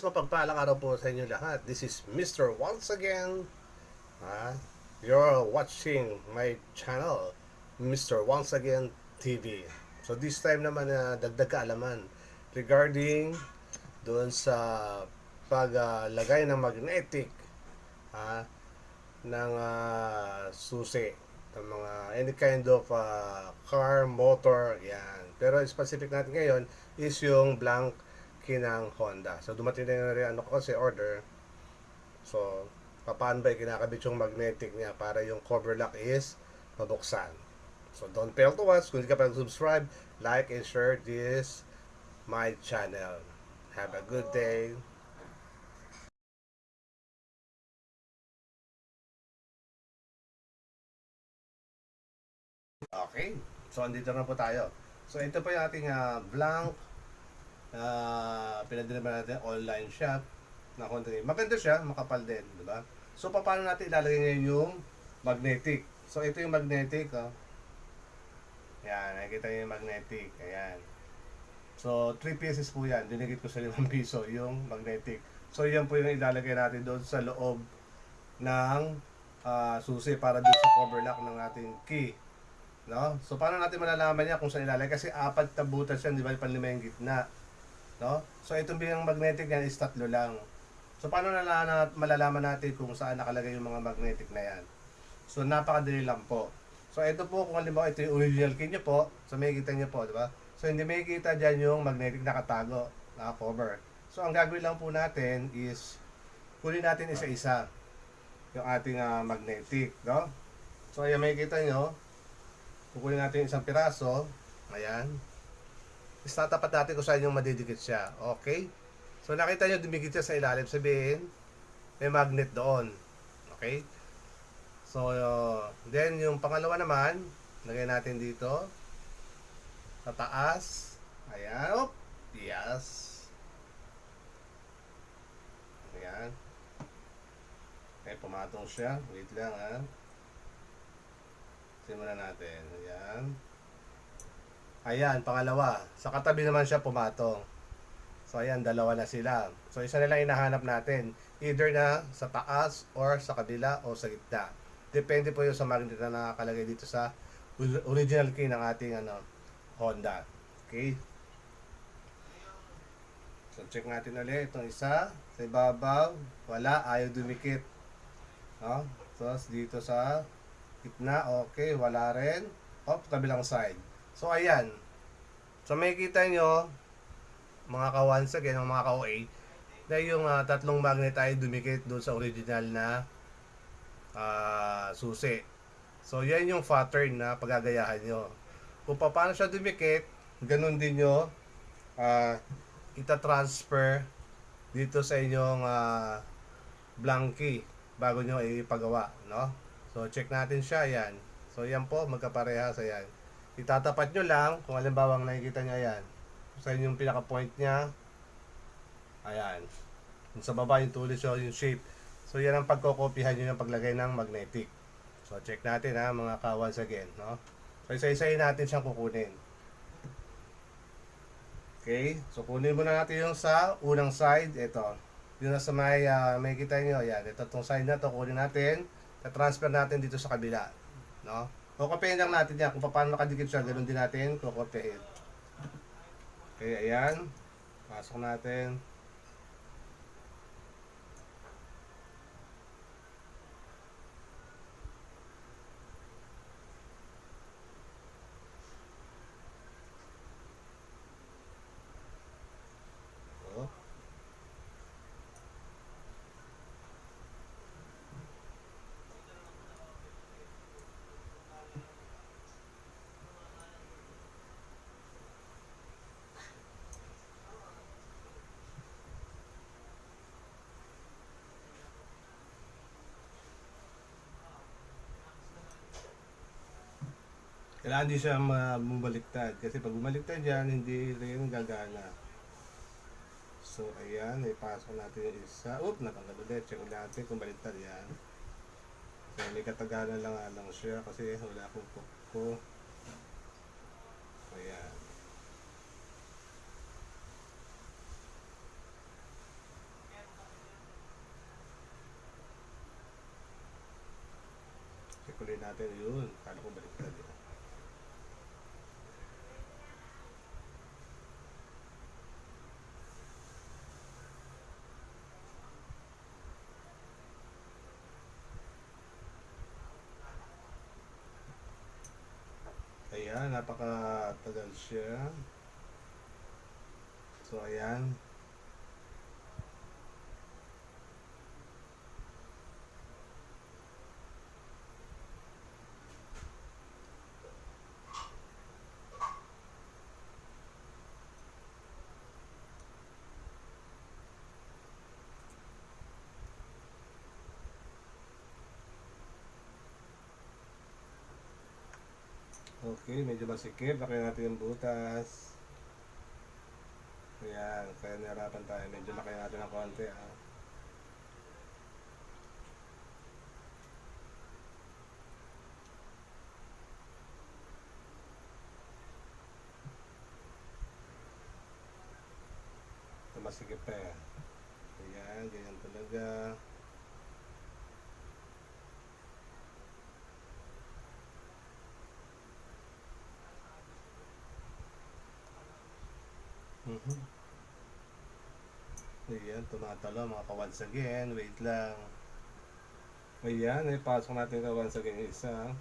Mapagpalang araw po sa inyo lahat. This is Mr. Once again. Ah, you're watching my channel, Mr. Once Again TV. So this time naman na dagdag kaalaman regarding doon sa paglagay ng magnetic ah, ng ah, susi ng mga any kind of ah, car, motor, yan. Pero specific natin ngayon is yung blank kinang Honda. So dumating na rin ano ko kasi order. So paano ba kinakabit yung magnetic niya para yung cover lock is mabuksan. So don't fail to watch. Kung hindi ka pa subscribe, like and share this my channel. Have a good day. Okay. So andito na po tayo. So ito po yung ating ah, blank uh, pinadala natin online shop na Honda. Maganda siya, makapal din, di ba? So paano natin ilalagay ngayon yung magnetic? So ito yung magnetic, oh. Yan, nakikita niyo yung magnetic. Ayan. So, 3 pieces po yan. Dinigit ko sa 5 piso yung magnetic. So, yan po yung ilalagay natin doon sa loob ng ah, susi para doon sa cover lock ng ating key. No? So, paano natin malalaman niya kung saan ilalagay? Kasi apat na butas yan, di ba? Panlima yung gitna. No? So, itong bilang magnetic yan is tatlo lang. So, paano nalala, malalaman natin kung saan nakalagay yung mga magnetic na yan? So, napakadali lang po. So, ito po, kung halimbawa ito yung original key nyo po, so may kita nyo po, di ba? So, hindi may kita dyan yung magnetic nakatago, naka-cover. So, ang gagawin lang po natin is, kunin natin isa-isa yung ating ah, magnetic, no? So, ayan, may kita nyo, kukunin natin isang piraso, ayan, is tatapat natin kung saan yung madidikit siya, okay? So, nakita nyo, dumikit siya sa ilalim, sabihin, may magnet doon, okay? So, uh, then yung pangalawa naman, lagay natin dito. Sa taas. Ayan. Op. Yes. Ayan. Okay, pumatong siya. Wait lang ha. Simulan natin. Ayan. Ayan, pangalawa. Sa katabi naman siya pumatong. So, ayan, dalawa na sila. So, isa na lang hinahanap natin. Either na sa taas or sa kabila o sa gitna. Depende po yung sa magnet na nakakalagay dito sa original key ng ating ano, Honda. Okay? So, check natin ulit itong isa. Sa ibabaw, wala, ayaw dumikit. No? So, dito sa gitna, okay, wala rin. Op, kabilang side. So, ayan. So, may kita nyo, mga ka-once again, mga ka-OA, na yung ah, tatlong magnet ay dumikit doon sa original na ah, susi. So, yan yung pattern na pagagayahan nyo. Kung paano siya dumikit, ganun din nyo ah, ita-transfer dito sa inyong uh, blanky bago nyo ipagawa, no? So, check natin siya, yan. So, yan po, magkaparehas, ayan. Itatapat nyo lang, kung halimbawa ang nakikita nyo, ayan. Sa inyong pinaka-point niya, ayan. Yung sa baba, yung tulis nyo, yung shape. So, yan ang pagkokopihan nyo ng paglagay ng magnetic. So, check natin ha, mga ka-once again, no? So, isa-isahin natin siyang kukunin. Okay, so kunin muna natin yung sa unang side, ito. Yung nasa may, uh, may kita nyo, yan. Ito tong side na to, kunin natin. transfer natin dito sa kabila. No? Kukopihin lang natin yan. Kung paano nakadikit siya, ganun din natin kukopihin. Okay, ayan. Pasok natin. Kailangan hindi siya bumaliktad. Kasi pag bumaliktad yan, hindi rin gagana. So, ayan. Ipasok natin yung isa. Oop, natanggal ulit. Check ulit natin kung baliktad yan. So, may katagalan lang lang siya kasi wala akong ko. Ayan. Check ulit natin yun. Kala ko baliktad yun. Napakatagal siya. So, ayan. Okay, medyo masikip. Laki natin yung butas. Ayan, kaya nahirapan tayo. Medyo laki natin ng konti. Ah. Masikip pa yan. Ayan, ganyan talaga. Mhm. Ayan, tumatalo mga ka once again. Wait lang. Ayan, ay pasok natin ka once again isa.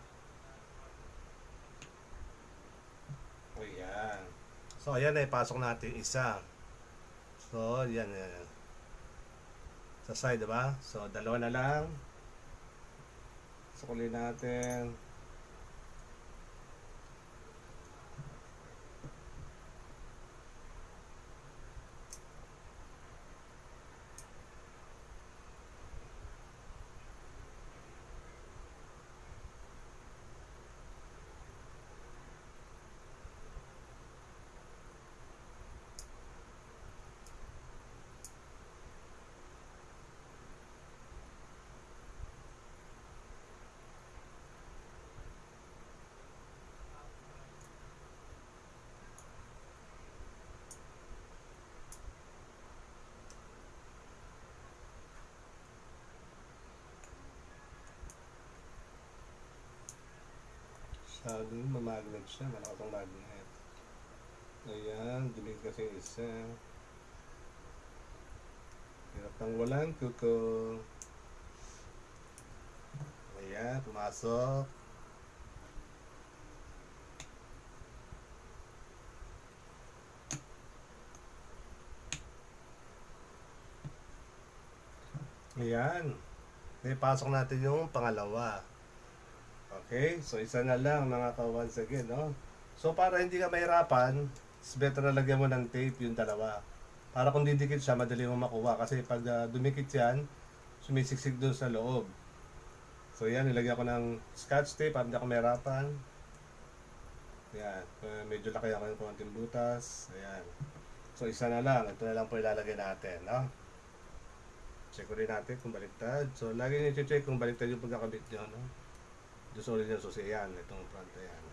Ayan. So, ayan ay pasok natin isa. So, yan, yan. Sa side, diba? So, dalawa na lang. Sukulin natin. Sabi mo, mamagnet siya. Malakas ang magnet. Ayan, dilig kasi yung isa. Hirap ng walang kuko. Ayan, pumasok. Ayan. May pasok natin yung pangalawa. Okay, so isa na lang mga ka once again, no? So para hindi ka mahirapan, it's better na lagyan mo ng tape yung dalawa. Para kung didikit siya, madali mo makuha. Kasi pag ah, dumikit yan, sumisiksik dun sa loob. So yan, nilagyan ko ng scotch tape para hindi ako mahirapan. Ayan, uh, medyo laki ako ng konting butas. Ayan. So isa na lang, ito na lang po ilalagay natin, no? Check ko rin natin kung baliktad. So lagi niyo check kung baliktad yung pagkakabit nyo, no? Diyos ulit yung susi yan, itong front na yan.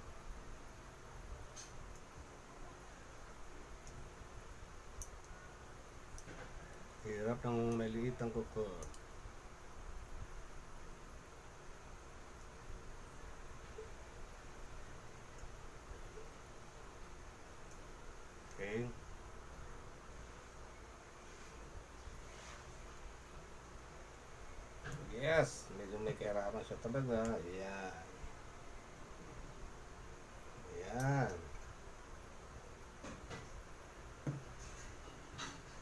Hirap ng maliit ang kuko. Okay. Yes, medyo may kahirapan siya talaga. Ayan. Ayan.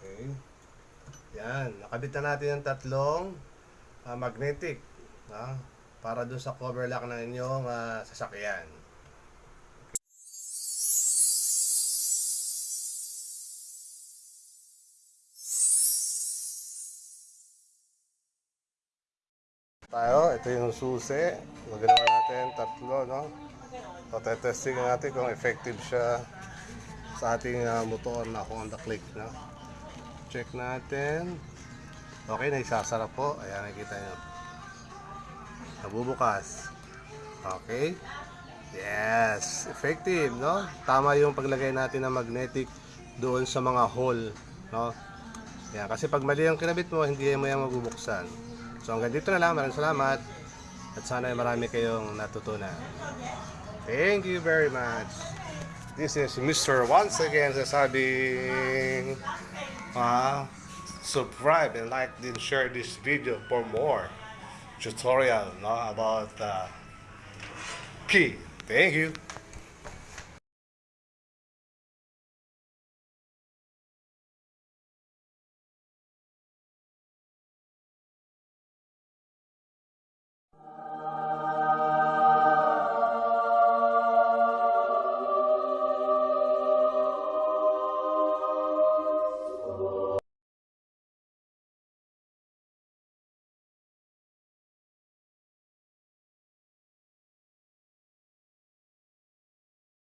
Okay. Yan, nakabit na natin yung tatlong ah, magnetic ah, para doon sa cover lock ng inyong ah, sasakyan. Tayo, ito yung susi. Magagawa natin tatlo, no? So, testing natin kung effective siya sa ating ah, motor na Honda Click, no? Check natin. Okay, naisasara po. Ayan, nakikita nyo. Nabubukas. Okay. Yes, effective, no? Tama yung paglagay natin ng magnetic doon sa mga hole, no? Yan, kasi pag mali ang kinabit mo, hindi mo yan mabubuksan. So hanggang dito na lang. Maraming salamat. At sana ay marami kayong natutunan. Thank you very much. This is Mr. Once again sasabing uh, subscribe and like and share this video for more tutorial no, about uh, key. Thank you.